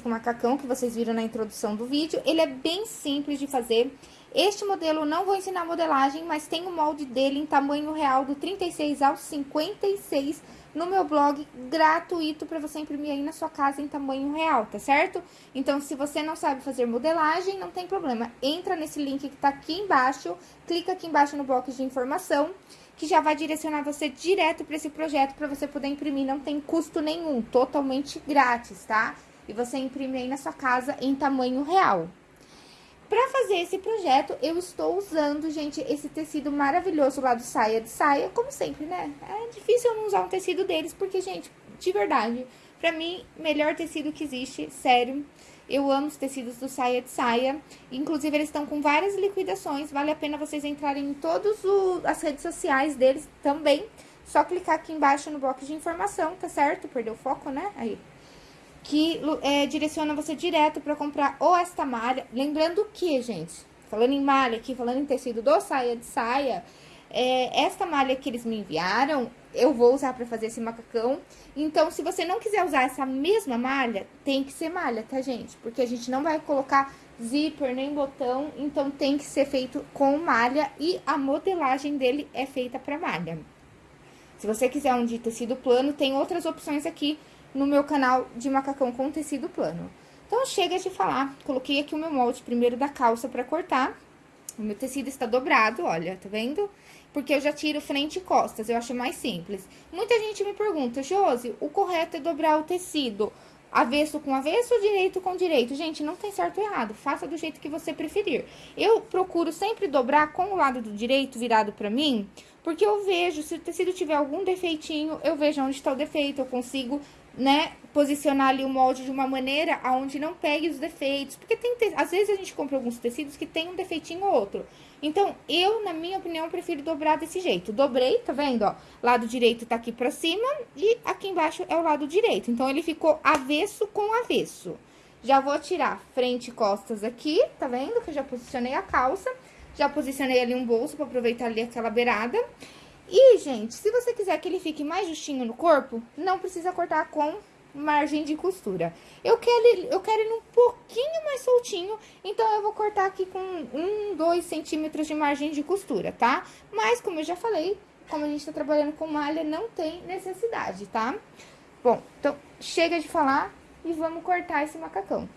com macacão, que vocês viram na introdução do vídeo, ele é bem simples de fazer. Este modelo não vou ensinar modelagem, mas tem o molde dele em tamanho real do 36 ao 56 no meu blog gratuito para você imprimir aí na sua casa em tamanho real, tá certo? Então, se você não sabe fazer modelagem, não tem problema. Entra nesse link que tá aqui embaixo, clica aqui embaixo no box de informação, que já vai direcionar você direto para esse projeto para você poder imprimir, não tem custo nenhum, totalmente grátis, tá? E você imprime aí na sua casa em tamanho real. Pra fazer esse projeto, eu estou usando, gente, esse tecido maravilhoso lá do Saia de Saia, como sempre, né? É difícil eu não usar um tecido deles, porque, gente, de verdade, pra mim, melhor tecido que existe, sério. Eu amo os tecidos do Saia de Saia. Inclusive, eles estão com várias liquidações. Vale a pena vocês entrarem em todas as redes sociais deles também. Só clicar aqui embaixo no box de informação, tá certo? Perdeu o foco, né? Aí que é, direciona você direto para comprar ou esta malha. Lembrando que, gente, falando em malha aqui, falando em tecido do saia de saia, é, esta malha que eles me enviaram, eu vou usar para fazer esse macacão. Então, se você não quiser usar essa mesma malha, tem que ser malha, tá, gente? Porque a gente não vai colocar zíper nem botão, então tem que ser feito com malha e a modelagem dele é feita para malha. Se você quiser um de tecido plano, tem outras opções aqui no meu canal de macacão com tecido plano. Então, chega de falar. Coloquei aqui o meu molde primeiro da calça pra cortar. O meu tecido está dobrado, olha, tá vendo? Porque eu já tiro frente e costas, eu acho mais simples. Muita gente me pergunta, Josi, o correto é dobrar o tecido avesso com avesso ou direito com direito? Gente, não tem certo ou errado, faça do jeito que você preferir. Eu procuro sempre dobrar com o lado do direito virado pra mim, porque eu vejo, se o tecido tiver algum defeitinho, eu vejo onde está o defeito, eu consigo né, posicionar ali o molde de uma maneira aonde não pegue os defeitos. Porque tem, às vezes a gente compra alguns tecidos que tem um defeitinho ou outro. Então, eu, na minha opinião, prefiro dobrar desse jeito. Dobrei, tá vendo, ó? Lado direito tá aqui pra cima e aqui embaixo é o lado direito. Então, ele ficou avesso com avesso. Já vou tirar frente e costas aqui, tá vendo? Que eu já posicionei a calça. Já posicionei ali um bolso pra aproveitar ali aquela beirada. E, gente, se você quiser que ele fique mais justinho no corpo, não precisa cortar com margem de costura. Eu quero, eu quero ele um pouquinho mais soltinho, então eu vou cortar aqui com um, dois centímetros de margem de costura, tá? Mas, como eu já falei, como a gente tá trabalhando com malha, não tem necessidade, tá? Bom, então, chega de falar e vamos cortar esse macacão.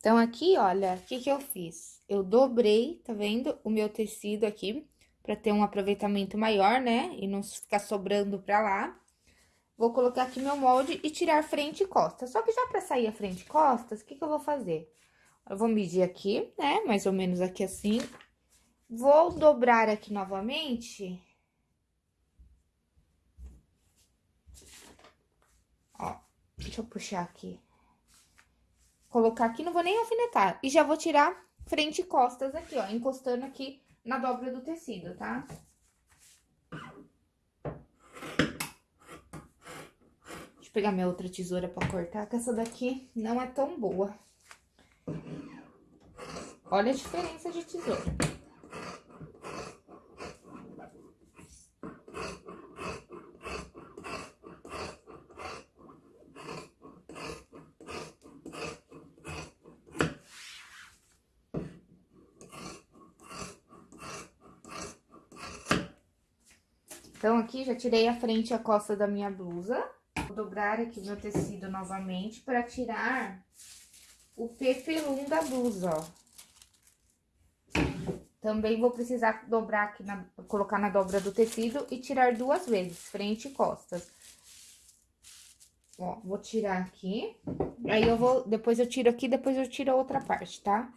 Então, aqui, olha, o que que eu fiz? Eu dobrei, tá vendo? O meu tecido aqui, pra ter um aproveitamento maior, né? E não ficar sobrando pra lá. Vou colocar aqui meu molde e tirar frente e costas. Só que já pra sair a frente e costas, o que que eu vou fazer? Eu vou medir aqui, né? Mais ou menos aqui assim. Vou dobrar aqui novamente. Ó, deixa eu puxar aqui colocar aqui, não vou nem alfinetar. E já vou tirar frente e costas aqui, ó, encostando aqui na dobra do tecido, tá? Deixa eu pegar minha outra tesoura pra cortar, que essa daqui não é tão boa. Olha a diferença de tesoura. Então, aqui já tirei a frente e a costa da minha blusa. Vou dobrar aqui meu tecido novamente para tirar o pepelum da blusa, ó. Também vou precisar dobrar aqui, na, colocar na dobra do tecido e tirar duas vezes, frente e costas. Ó, vou tirar aqui, aí eu vou, depois eu tiro aqui, depois eu tiro a outra parte, tá?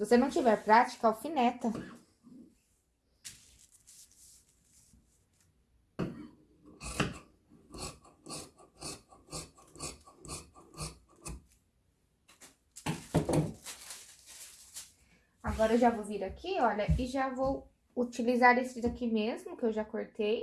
Você não tiver prática, alfineta. Agora, eu já vou vir aqui, olha, e já vou utilizar esse daqui mesmo, que eu já cortei.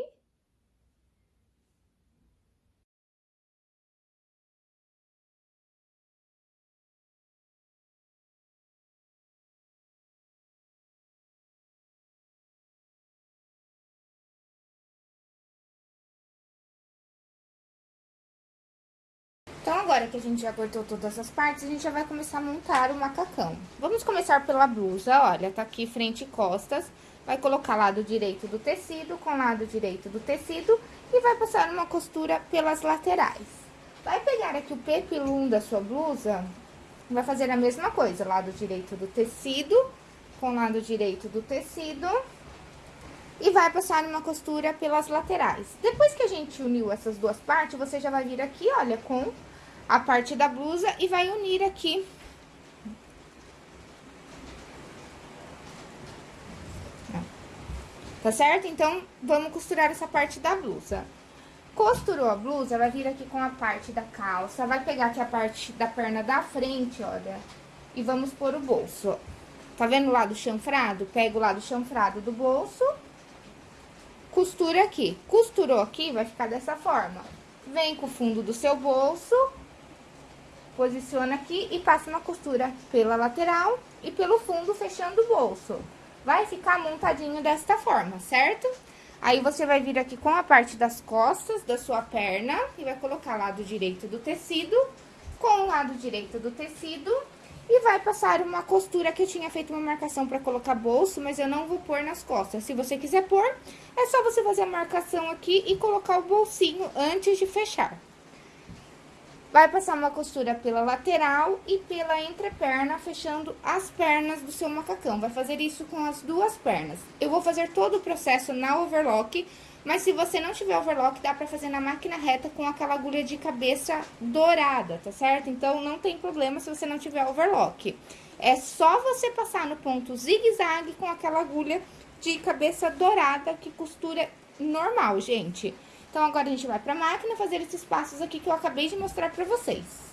Então, agora que a gente já cortou todas as partes, a gente já vai começar a montar o macacão. Vamos começar pela blusa, olha, tá aqui frente e costas. Vai colocar lado direito do tecido com lado direito do tecido e vai passar uma costura pelas laterais. Vai pegar aqui o pepilum da sua blusa, vai fazer a mesma coisa, lado direito do tecido com lado direito do tecido e vai passar uma costura pelas laterais. Depois que a gente uniu essas duas partes, você já vai vir aqui, olha, com a parte da blusa e vai unir aqui. Tá certo? Então, vamos costurar essa parte da blusa. Costurou a blusa, vai vir aqui com a parte da calça, vai pegar aqui a parte da perna da frente, olha, e vamos pôr o bolso. Tá vendo o lado chanfrado? Pega o lado chanfrado do bolso, costura aqui. Costurou aqui, vai ficar dessa forma. Vem com o fundo do seu bolso Posiciona aqui e passa uma costura pela lateral e pelo fundo, fechando o bolso. Vai ficar montadinho desta forma, certo? Aí, você vai vir aqui com a parte das costas da sua perna e vai colocar lado direito do tecido com o lado direito do tecido e vai passar uma costura que eu tinha feito uma marcação para colocar bolso, mas eu não vou pôr nas costas. Se você quiser pôr, é só você fazer a marcação aqui e colocar o bolsinho antes de fechar. Vai passar uma costura pela lateral e pela entreperna, fechando as pernas do seu macacão. Vai fazer isso com as duas pernas. Eu vou fazer todo o processo na overlock, mas se você não tiver overlock, dá pra fazer na máquina reta com aquela agulha de cabeça dourada, tá certo? Então, não tem problema se você não tiver overlock. É só você passar no ponto zigue-zague com aquela agulha de cabeça dourada que costura normal, gente. Então, agora a gente vai pra máquina fazer esses passos aqui que eu acabei de mostrar pra vocês.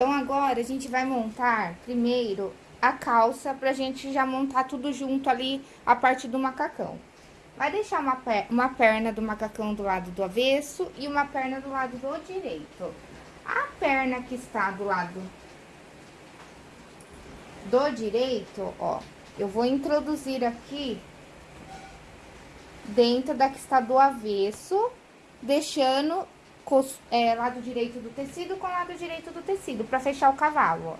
Então, agora, a gente vai montar primeiro a calça pra gente já montar tudo junto ali, a parte do macacão. Vai deixar uma, per uma perna do macacão do lado do avesso e uma perna do lado do direito. A perna que está do lado do direito, ó, eu vou introduzir aqui dentro da que está do avesso, deixando é, lado direito do tecido com lado direito do tecido, pra fechar o cavalo, ó.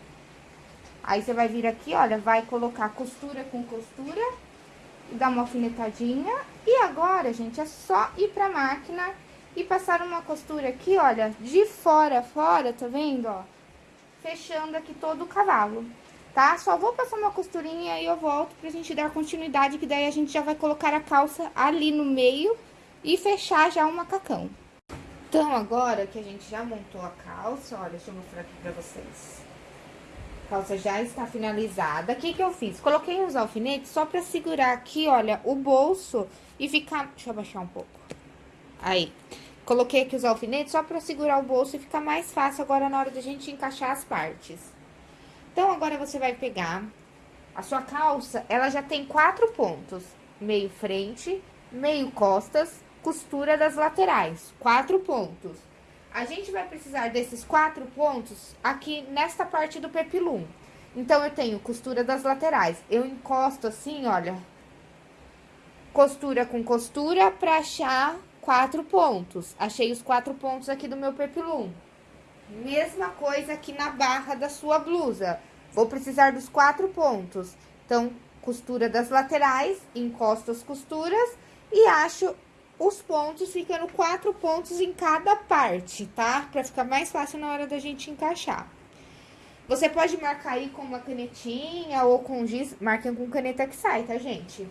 Aí, você vai vir aqui, olha, vai colocar costura com costura dar uma alfinetadinha. E agora, gente, é só ir pra máquina e passar uma costura aqui, olha, de fora a fora, tá vendo, ó? Fechando aqui todo o cavalo, tá? Só vou passar uma costurinha e eu volto pra gente dar continuidade, que daí a gente já vai colocar a calça ali no meio e fechar já o macacão. Então, agora que a gente já montou a calça, olha, deixa eu mostrar aqui pra vocês. A calça já está finalizada. O que que eu fiz? Coloquei os alfinetes só pra segurar aqui, olha, o bolso e ficar... Deixa eu abaixar um pouco. Aí. Coloquei aqui os alfinetes só pra segurar o bolso e ficar mais fácil agora na hora de a gente encaixar as partes. Então, agora você vai pegar a sua calça, ela já tem quatro pontos. Meio frente, meio costas costura das laterais, quatro pontos. A gente vai precisar desses quatro pontos aqui nesta parte do pepilum. Então, eu tenho costura das laterais. Eu encosto assim, olha, costura com costura pra achar quatro pontos. Achei os quatro pontos aqui do meu pepilum. Mesma coisa aqui na barra da sua blusa. Vou precisar dos quatro pontos. Então, costura das laterais, encosto as costuras e acho os pontos ficando quatro pontos em cada parte, tá? Pra ficar mais fácil na hora da gente encaixar. Você pode marcar aí com uma canetinha ou com giz, marquem com caneta que sai, tá, gente?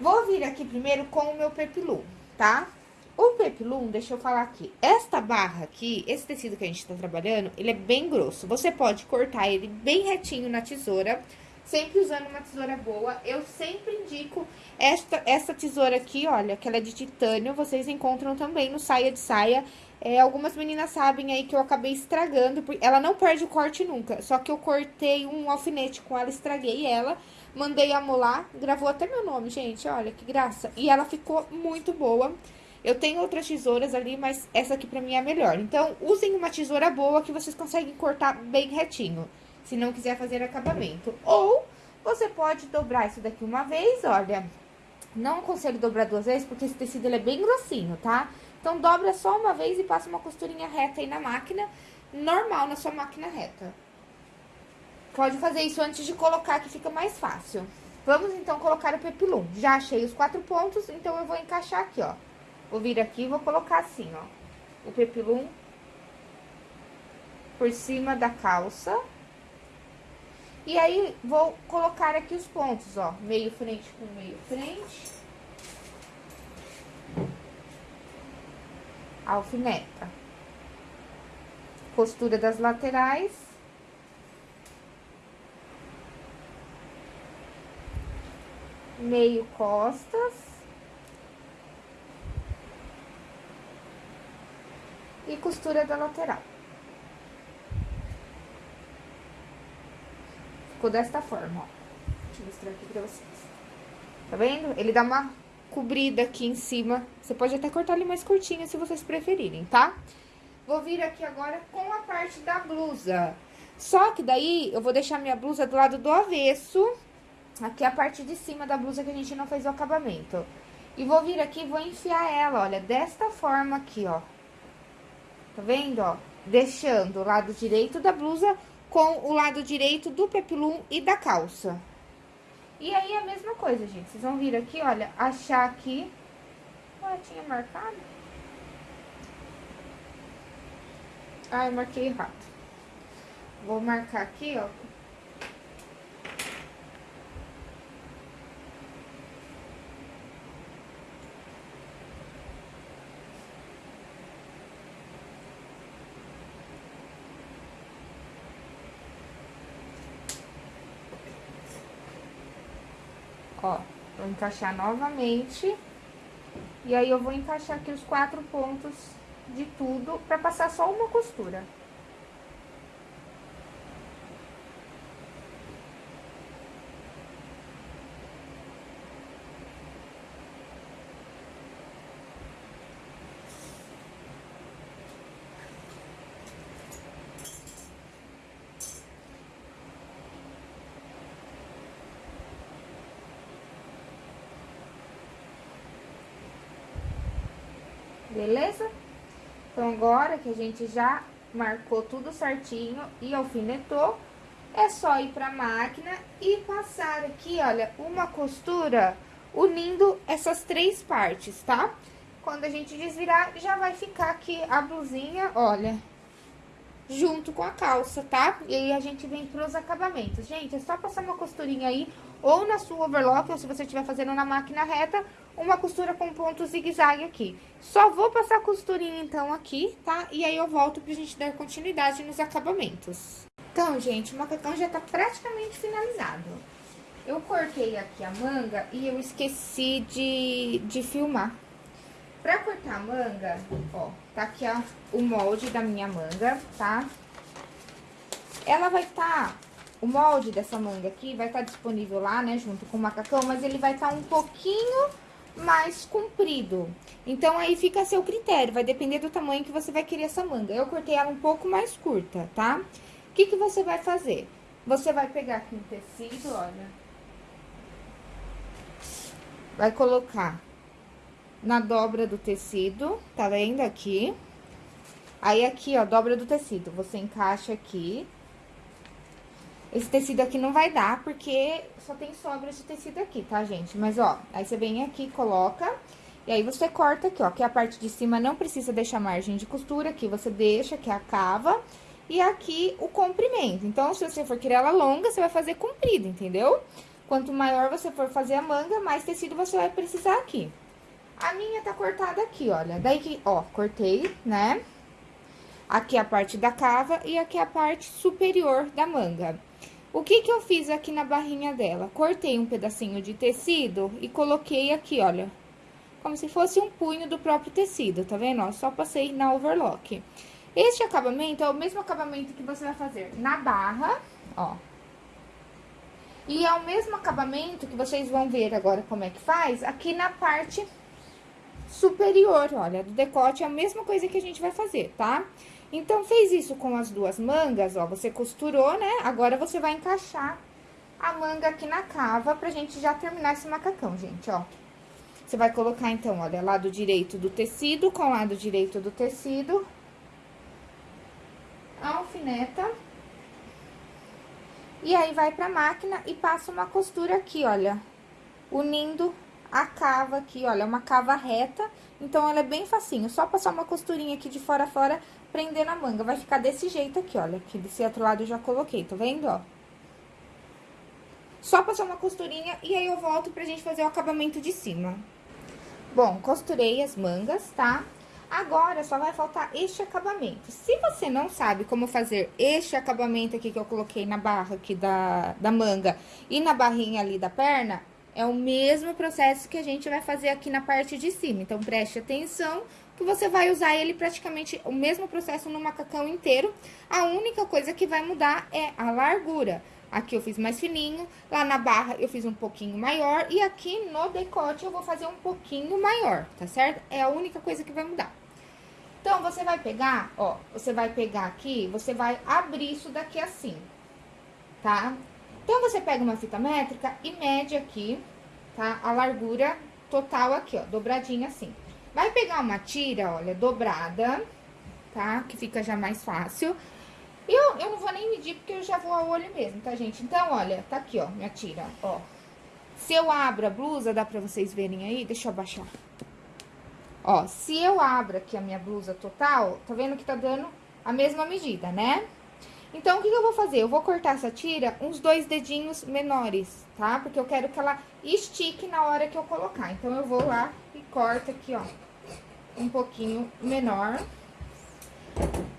Vou vir aqui primeiro com o meu pepilum, tá? O pepilum, deixa eu falar aqui, esta barra aqui, esse tecido que a gente tá trabalhando, ele é bem grosso. Você pode cortar ele bem retinho na tesoura, sempre usando uma tesoura boa. Eu sempre indico esta, essa tesoura aqui, olha, que ela é de titânio, vocês encontram também no Saia de Saia. É, algumas meninas sabem aí que eu acabei estragando, porque ela não perde o corte nunca. Só que eu cortei um alfinete com ela, estraguei ela, mandei amolar, gravou até meu nome, gente, olha que graça. E ela ficou muito boa. Eu tenho outras tesouras ali, mas essa aqui pra mim é a melhor. Então, usem uma tesoura boa que vocês conseguem cortar bem retinho se não quiser fazer acabamento. Ou você pode dobrar isso daqui uma vez, olha. Não aconselho dobrar duas vezes, porque esse tecido é bem grossinho, tá? Então, dobra só uma vez e passa uma costurinha reta aí na máquina, normal na sua máquina reta. Pode fazer isso antes de colocar, que fica mais fácil. Vamos, então, colocar o pepilum. Já achei os quatro pontos, então eu vou encaixar aqui, ó. Vou vir aqui e vou colocar assim, ó. O pepilum por cima da calça. E aí, vou colocar aqui os pontos, ó, meio frente com meio frente. Alfineta. Costura das laterais. Meio costas. E costura da lateral. Ficou desta forma, ó. Deixa eu mostrar aqui pra vocês. Tá vendo? Ele dá uma cobrida aqui em cima. Você pode até cortar ele mais curtinho, se vocês preferirem, tá? Vou vir aqui agora com a parte da blusa. Só que daí, eu vou deixar minha blusa do lado do avesso. Aqui é a parte de cima da blusa que a gente não fez o acabamento. E vou vir aqui e vou enfiar ela, olha, desta forma aqui, ó. Tá vendo, ó? Deixando o lado direito da blusa com o lado direito do pepilum e da calça. E aí, a mesma coisa, gente. Vocês vão vir aqui, olha, achar aqui... Ah, tinha marcado? Ah, eu marquei errado. Vou marcar aqui, ó, Ó, vou encaixar novamente. E aí, eu vou encaixar aqui os quatro pontos de tudo pra passar só uma costura. Beleza? Então, agora que a gente já marcou tudo certinho e alfinetou, é só ir pra máquina e passar aqui, olha, uma costura unindo essas três partes, tá? Quando a gente desvirar, já vai ficar aqui a blusinha, olha, junto com a calça, tá? E aí, a gente vem pros acabamentos. Gente, é só passar uma costurinha aí, ou na sua overlock, ou se você estiver fazendo na máquina reta, uma costura com ponto zigue-zague aqui. Só vou passar a costurinha, então, aqui, tá? E aí, eu volto pra gente dar continuidade nos acabamentos. Então, gente, o macacão já tá praticamente finalizado. Eu cortei aqui a manga e eu esqueci de, de filmar. Pra cortar a manga, ó, tá aqui ó, o molde da minha manga, tá? Ela vai tá, o molde dessa manga aqui vai estar tá disponível lá, né, junto com o macacão, mas ele vai estar tá um pouquinho mais comprido. Então, aí fica a seu critério, vai depender do tamanho que você vai querer essa manga. Eu cortei ela um pouco mais curta, tá? O que que você vai fazer? Você vai pegar aqui um tecido, olha. Vai colocar na dobra do tecido, tá vendo aqui? Aí, aqui, ó, dobra do tecido, você encaixa aqui. Esse tecido aqui não vai dar, porque só tem sobra esse tecido aqui, tá, gente? Mas, ó, aí você vem aqui, coloca, e aí você corta aqui, ó, que a parte de cima não precisa deixar margem de costura, aqui você deixa, que é a cava, e aqui o comprimento. Então, se você for querer ela longa, você vai fazer comprida, entendeu? Quanto maior você for fazer a manga, mais tecido você vai precisar aqui. A minha tá cortada aqui, olha. Daí que, ó, cortei, né? Aqui a parte da cava e aqui a parte superior da manga. O que que eu fiz aqui na barrinha dela? Cortei um pedacinho de tecido e coloquei aqui, olha. Como se fosse um punho do próprio tecido, tá vendo? Ó, só passei na overlock. Este acabamento é o mesmo acabamento que você vai fazer na barra, ó. E é o mesmo acabamento que vocês vão ver agora como é que faz aqui na parte superior, olha, do decote é a mesma coisa que a gente vai fazer, tá? Então, fez isso com as duas mangas, ó, você costurou, né? Agora, você vai encaixar a manga aqui na cava pra gente já terminar esse macacão, gente, ó. Você vai colocar, então, olha, lado direito do tecido com lado direito do tecido. Alfineta. E aí, vai pra máquina e passa uma costura aqui, olha, unindo a cava aqui, olha, é uma cava reta, então ela é bem facinho. Só passar uma costurinha aqui de fora a fora, prender na manga. Vai ficar desse jeito aqui, olha, aqui desse outro lado eu já coloquei, tá vendo, ó? Só passar uma costurinha e aí eu volto pra gente fazer o acabamento de cima. Bom, costurei as mangas, tá? Agora, só vai faltar este acabamento. Se você não sabe como fazer este acabamento aqui que eu coloquei na barra aqui da, da manga e na barrinha ali da perna, é o mesmo processo que a gente vai fazer aqui na parte de cima. Então, preste atenção que você vai usar ele praticamente o mesmo processo no macacão inteiro. A única coisa que vai mudar é a largura. Aqui eu fiz mais fininho, lá na barra eu fiz um pouquinho maior e aqui no decote eu vou fazer um pouquinho maior, tá certo? É a única coisa que vai mudar. Então, você vai pegar, ó, você vai pegar aqui, você vai abrir isso daqui assim, tá? Então, você pega uma fita métrica e mede aqui, tá? A largura total aqui, ó, dobradinha assim. Vai pegar uma tira, olha, dobrada, tá? Que fica já mais fácil. E eu, eu não vou nem medir, porque eu já vou a olho mesmo, tá, gente? Então, olha, tá aqui, ó, minha tira, ó. Se eu abro a blusa, dá pra vocês verem aí? Deixa eu abaixar. Ó, se eu abro aqui a minha blusa total, tá vendo que tá dando a mesma medida, né? Então, o que, que eu vou fazer? Eu vou cortar essa tira uns dois dedinhos menores, tá? Porque eu quero que ela estique na hora que eu colocar. Então, eu vou lá e corto aqui, ó, um pouquinho menor.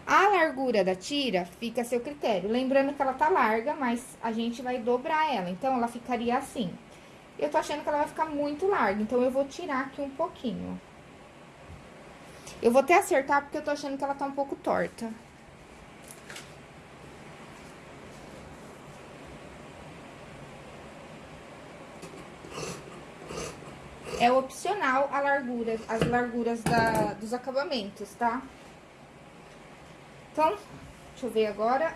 A largura da tira fica a seu critério. Lembrando que ela tá larga, mas a gente vai dobrar ela. Então, ela ficaria assim. Eu tô achando que ela vai ficar muito larga, então eu vou tirar aqui um pouquinho. Eu vou até acertar, porque eu tô achando que ela tá um pouco torta. É opcional a largura, as larguras da, dos acabamentos, tá? Então, deixa eu ver agora.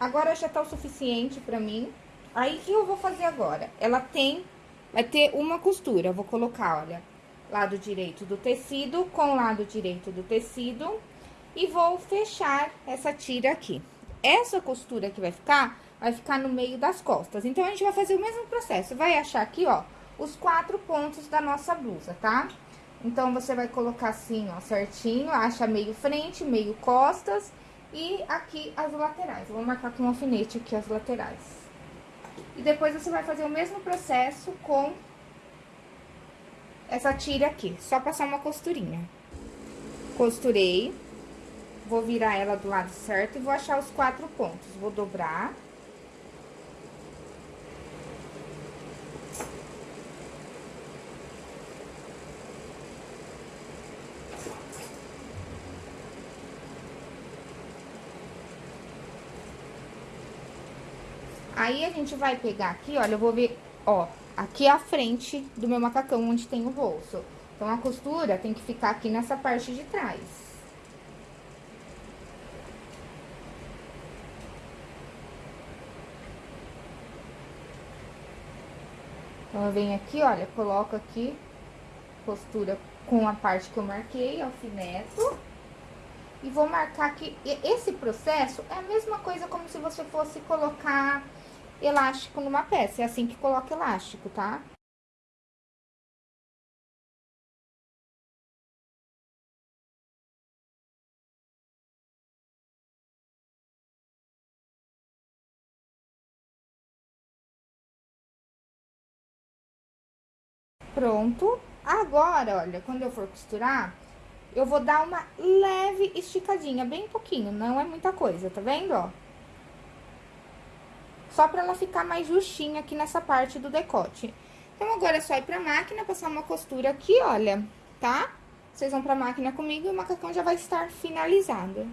Agora já tá o suficiente pra mim. Aí, o que eu vou fazer agora? Ela tem, vai ter uma costura, vou colocar, olha, lado direito do tecido com lado direito do tecido e vou fechar essa tira aqui. Essa costura que vai ficar, vai ficar no meio das costas. Então, a gente vai fazer o mesmo processo. Vai achar aqui, ó, os quatro pontos da nossa blusa, tá? Então, você vai colocar assim, ó, certinho, acha meio frente, meio costas e aqui as laterais. Vou marcar com um alfinete aqui as laterais. E depois você vai fazer o mesmo processo com essa tira aqui, só passar uma costurinha. Costurei, vou virar ela do lado certo e vou achar os quatro pontos. Vou dobrar. Aí, a gente vai pegar aqui, olha, eu vou ver, ó, aqui a frente do meu macacão, onde tem o bolso. Então, a costura tem que ficar aqui nessa parte de trás. Então, eu venho aqui, olha, coloco aqui, costura com a parte que eu marquei, alfineto. E vou marcar aqui, esse processo é a mesma coisa como se você fosse colocar elástico numa peça. É assim que coloca elástico, tá? Pronto. Agora, olha, quando eu for costurar, eu vou dar uma leve esticadinha, bem pouquinho, não é muita coisa, tá vendo, ó? Só pra ela ficar mais justinha aqui nessa parte do decote. Então, agora é só ir pra máquina, passar uma costura aqui, olha, tá? Vocês vão pra máquina comigo e o macacão já vai estar finalizado.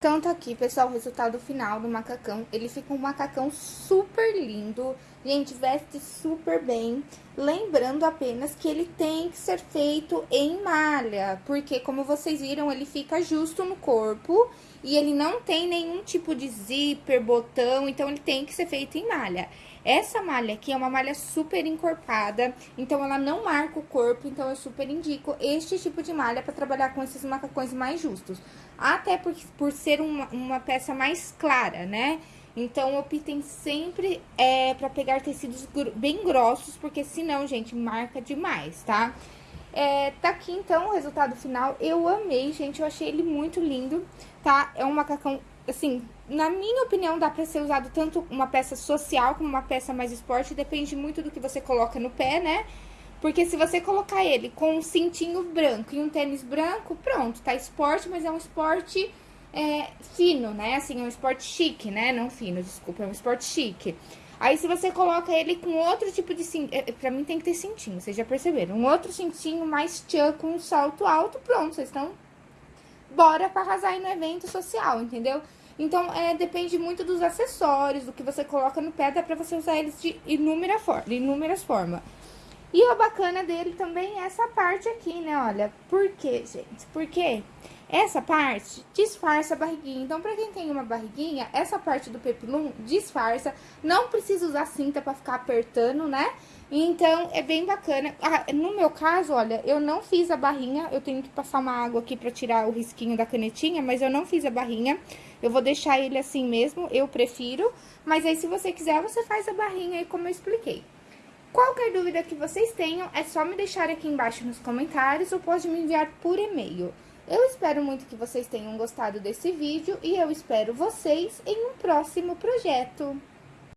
Então, tá aqui, pessoal, o resultado final do macacão. Ele fica um macacão super lindo. Gente, veste super bem. Lembrando apenas que ele tem que ser feito em malha. Porque, como vocês viram, ele fica justo no corpo. E ele não tem nenhum tipo de zíper, botão. Então, ele tem que ser feito em malha. Essa malha aqui é uma malha super encorpada, então ela não marca o corpo, então eu super indico este tipo de malha para trabalhar com esses macacões mais justos. Até por, por ser uma, uma peça mais clara, né? Então, optem sempre é, para pegar tecidos bem grossos, porque senão, gente, marca demais, tá? É, tá aqui, então, o resultado final. Eu amei, gente, eu achei ele muito lindo, tá? É um macacão assim, na minha opinião, dá pra ser usado tanto uma peça social como uma peça mais esporte, depende muito do que você coloca no pé, né? Porque se você colocar ele com um cintinho branco e um tênis branco, pronto, tá esporte, mas é um esporte é, fino, né? Assim, é um esporte chique, né? Não fino, desculpa, é um esporte chique. Aí, se você coloca ele com outro tipo de cinto, é, pra mim tem que ter cintinho, vocês já perceberam. Um outro cintinho mais tchan com um salto alto, pronto, vocês estão... Bora pra arrasar aí no evento social, entendeu? Então, é, depende muito dos acessórios, do que você coloca no pé, dá pra você usar eles de inúmera for inúmeras formas. E o bacana dele também é essa parte aqui, né, olha. Por quê, gente? Porque essa parte disfarça a barriguinha. Então, pra quem tem uma barriguinha, essa parte do pepilum disfarça. Não precisa usar cinta pra ficar apertando, né? Então, é bem bacana. Ah, no meu caso, olha, eu não fiz a barrinha. Eu tenho que passar uma água aqui pra tirar o risquinho da canetinha, mas eu não fiz a barrinha. Eu vou deixar ele assim mesmo, eu prefiro. Mas aí, se você quiser, você faz a barrinha aí como eu expliquei. Qualquer dúvida que vocês tenham, é só me deixar aqui embaixo nos comentários ou pode me enviar por e-mail. Eu espero muito que vocês tenham gostado desse vídeo e eu espero vocês em um próximo projeto.